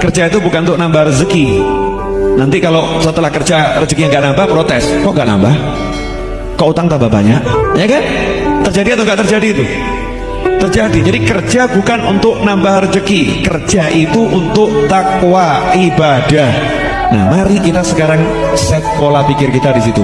kerja itu bukan untuk nambah rezeki. Nanti kalau setelah kerja rezekinya nggak nambah protes. Kok nggak nambah? Kok utang tambah banyak? Ya kan? Terjadi atau nggak terjadi itu? Terjadi. Jadi kerja bukan untuk nambah rezeki. Kerja itu untuk takwa ibadah. Nah mari kita sekarang set pola pikir kita di situ.